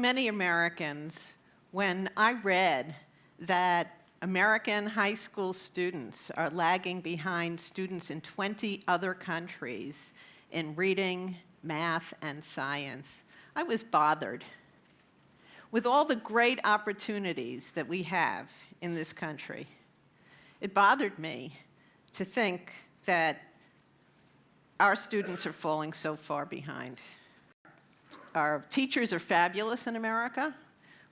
many Americans, when I read that American high school students are lagging behind students in 20 other countries in reading, math, and science, I was bothered. With all the great opportunities that we have in this country, it bothered me to think that our students are falling so far behind. Our teachers are fabulous in America.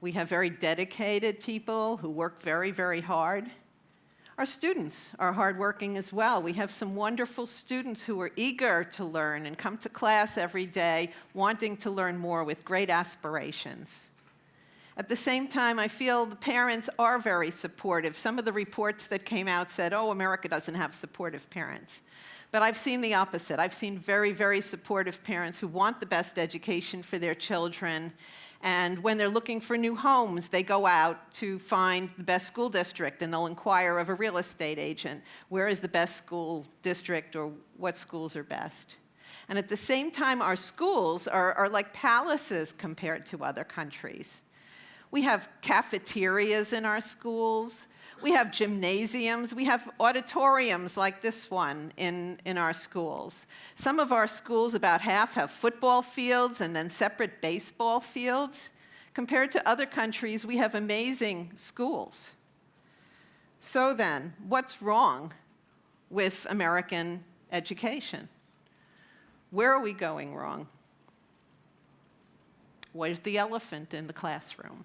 We have very dedicated people who work very, very hard. Our students are hardworking as well. We have some wonderful students who are eager to learn and come to class every day wanting to learn more with great aspirations. At the same time, I feel the parents are very supportive. Some of the reports that came out said, oh, America doesn't have supportive parents. But I've seen the opposite. I've seen very, very supportive parents who want the best education for their children. And when they're looking for new homes, they go out to find the best school district and they'll inquire of a real estate agent, where is the best school district or what schools are best. And at the same time, our schools are, are like palaces compared to other countries. We have cafeterias in our schools. We have gymnasiums, we have auditoriums like this one in, in our schools. Some of our schools, about half, have football fields and then separate baseball fields. Compared to other countries, we have amazing schools. So then, what's wrong with American education? Where are we going wrong? Where's the elephant in the classroom?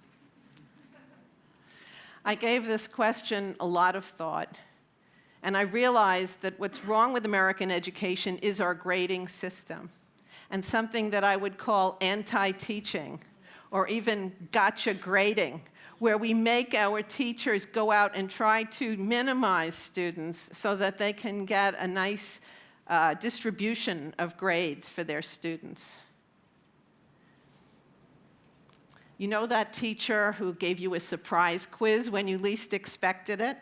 I gave this question a lot of thought, and I realized that what's wrong with American education is our grading system, and something that I would call anti-teaching, or even gotcha grading, where we make our teachers go out and try to minimize students so that they can get a nice uh, distribution of grades for their students. You know that teacher who gave you a surprise quiz when you least expected it?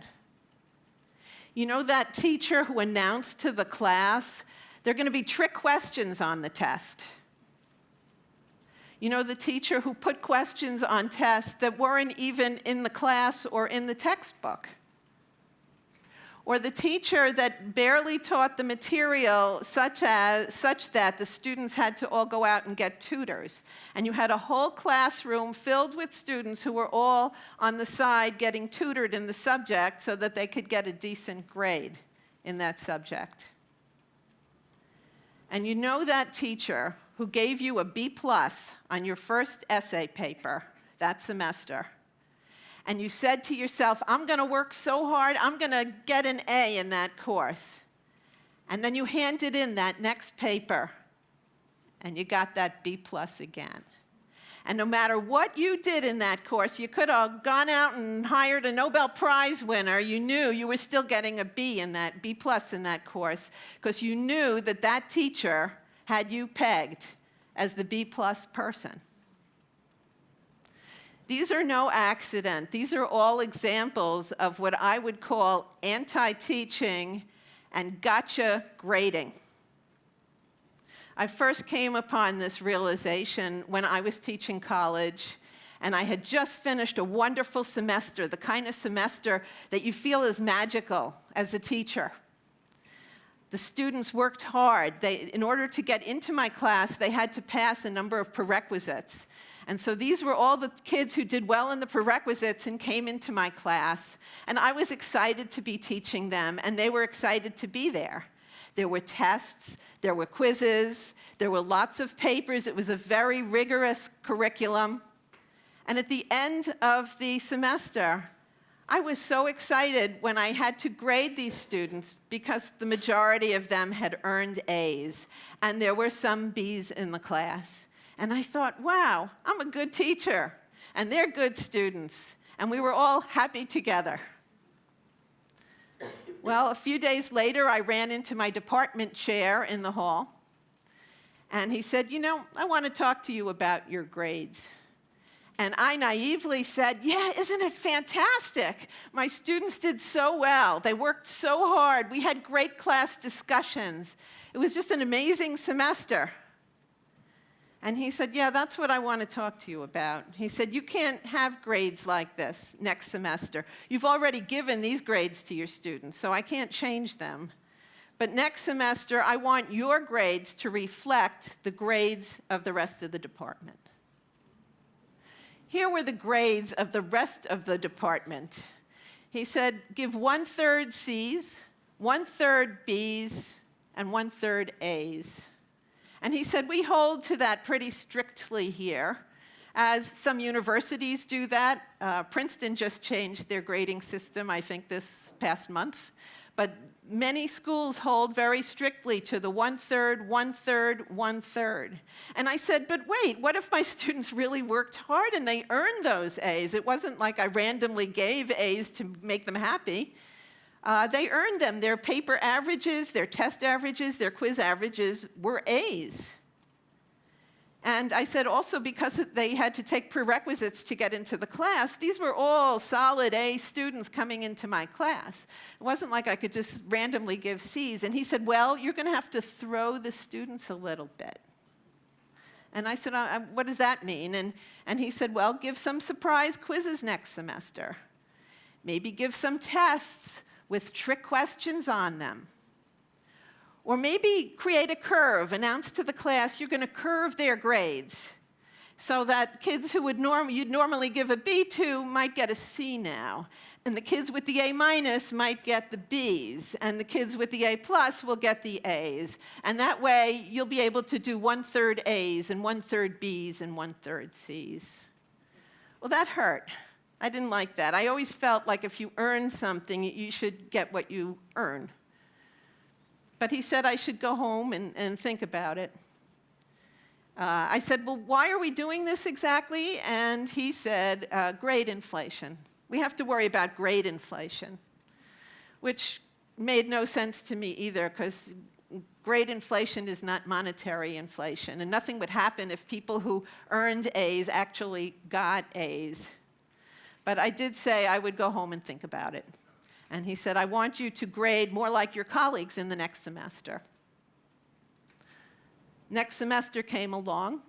You know that teacher who announced to the class, there are going to be trick questions on the test? You know the teacher who put questions on tests that weren't even in the class or in the textbook? Or the teacher that barely taught the material such, as, such that the students had to all go out and get tutors. And you had a whole classroom filled with students who were all on the side getting tutored in the subject so that they could get a decent grade in that subject. And you know that teacher who gave you a B plus on your first essay paper that semester and you said to yourself, I'm going to work so hard, I'm going to get an A in that course. And then you handed in that next paper, and you got that B plus again. And no matter what you did in that course, you could have gone out and hired a Nobel Prize winner. You knew you were still getting a B in that, B plus in that course, because you knew that that teacher had you pegged as the B plus person. These are no accident. These are all examples of what I would call anti-teaching and gotcha grading. I first came upon this realization when I was teaching college and I had just finished a wonderful semester, the kind of semester that you feel is magical as a teacher. The students worked hard. They, in order to get into my class, they had to pass a number of prerequisites. And so these were all the kids who did well in the prerequisites and came into my class. And I was excited to be teaching them, and they were excited to be there. There were tests, there were quizzes, there were lots of papers. It was a very rigorous curriculum. And at the end of the semester, I was so excited when I had to grade these students because the majority of them had earned A's, and there were some B's in the class. And I thought, wow, I'm a good teacher, and they're good students, and we were all happy together. Well, a few days later, I ran into my department chair in the hall, and he said, you know, I want to talk to you about your grades. And I naively said, yeah, isn't it fantastic? My students did so well. They worked so hard. We had great class discussions. It was just an amazing semester. And he said, yeah, that's what I want to talk to you about. He said, you can't have grades like this next semester. You've already given these grades to your students, so I can't change them. But next semester, I want your grades to reflect the grades of the rest of the department. Here were the grades of the rest of the department. He said, give one-third C's, one-third B's, and one-third A's. And he said, we hold to that pretty strictly here, as some universities do that. Uh, Princeton just changed their grading system, I think, this past month. But many schools hold very strictly to the one-third, one-third, one-third. And I said, but wait, what if my students really worked hard and they earned those A's? It wasn't like I randomly gave A's to make them happy. Uh, they earned them. Their paper averages, their test averages, their quiz averages were A's. And I said also because they had to take prerequisites to get into the class, these were all solid A students coming into my class. It wasn't like I could just randomly give C's. And he said, well, you're going to have to throw the students a little bit. And I said, uh, what does that mean? And, and he said, well, give some surprise quizzes next semester. Maybe give some tests with trick questions on them. Or maybe create a curve, announce to the class you're going to curve their grades so that kids who would norm you'd normally give a B to might get a C now. And the kids with the A minus might get the Bs, and the kids with the A plus will get the As. And that way, you'll be able to do one-third As and one-third Bs and one-third Cs. Well, that hurt. I didn't like that. I always felt like if you earn something, you should get what you earn. But he said I should go home and, and think about it. Uh, I said, well, why are we doing this exactly? And he said, uh, grade inflation. We have to worry about grade inflation, which made no sense to me either because grade inflation is not monetary inflation. And nothing would happen if people who earned A's actually got A's. But I did say I would go home and think about it. And he said, I want you to grade more like your colleagues in the next semester. Next semester came along,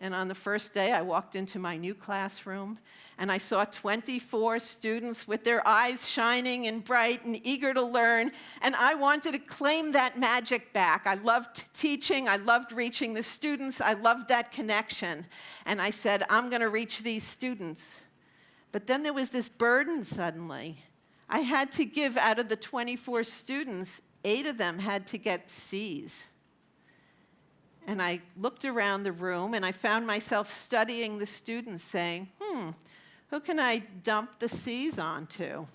and on the first day, I walked into my new classroom, and I saw 24 students with their eyes shining and bright and eager to learn, and I wanted to claim that magic back. I loved teaching, I loved reaching the students, I loved that connection. And I said, I'm going to reach these students. But then there was this burden suddenly. I had to give out of the 24 students, eight of them had to get C's. And I looked around the room and I found myself studying the students saying, hmm, who can I dump the C's onto?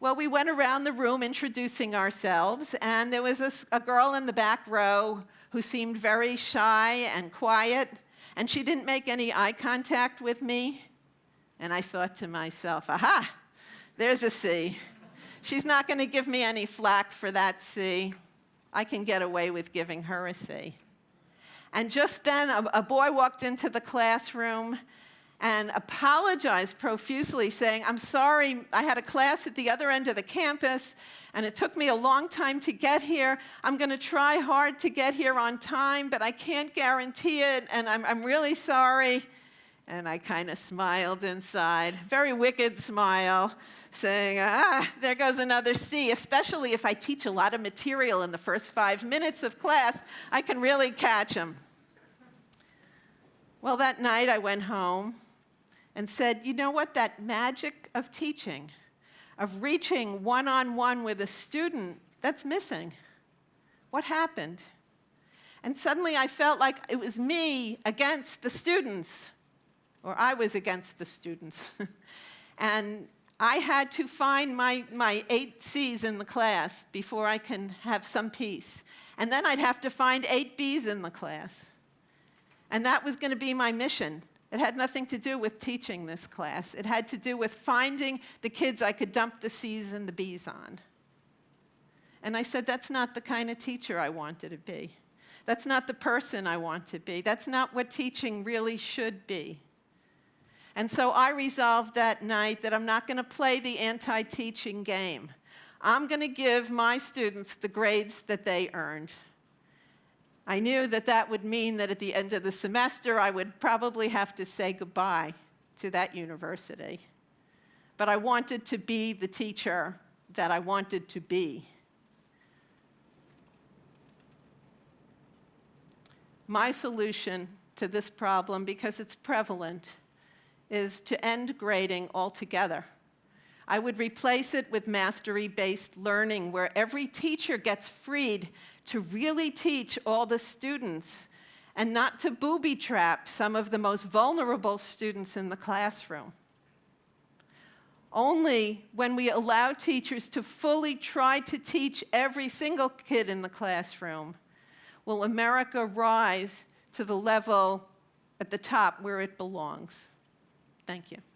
Well, we went around the room introducing ourselves, and there was a, a, girl in the back row who seemed very shy and quiet, and she didn't make any eye contact with me. And I thought to myself, aha, there's a C. She's not going to give me any flack for that C. I can get away with giving her a C. And just then, a, a boy walked into the classroom and apologized profusely, saying, I'm sorry, I had a class at the other end of the campus, and it took me a long time to get here. I'm going to try hard to get here on time, but I can't guarantee it, and I'm, I'm really sorry. And I kind of smiled inside, very wicked smile, saying, ah, there goes another C, especially if I teach a lot of material in the first five minutes of class, I can really catch them. Well, that night I went home and said, you know what, that magic of teaching, of reaching one-on-one -on -one with a student, that's missing. What happened? And suddenly I felt like it was me against the students or I was against the students. and I had to find my, my eight C's in the class before I can have some peace. And then I'd have to find eight B's in the class. And that was going to be my mission. It had nothing to do with teaching this class. It had to do with finding the kids I could dump the C's and the B's on. And I said, that's not the kind of teacher I wanted to be. That's not the person I want to be. That's not what teaching really should be. And so I resolved that night that I'm not going to play the anti-teaching game. I'm going to give my students the grades that they earned. I knew that that would mean that at the end of the semester, I would probably have to say goodbye to that university. But I wanted to be the teacher that I wanted to be. My solution to this problem, because it's prevalent, is to end grading altogether. I would replace it with mastery-based learning, where every teacher gets freed to really teach all the students and not to booby-trap some of the most vulnerable students in the classroom. Only when we allow teachers to fully try to teach every single kid in the classroom will America rise to the level at the top where it belongs. Thank you.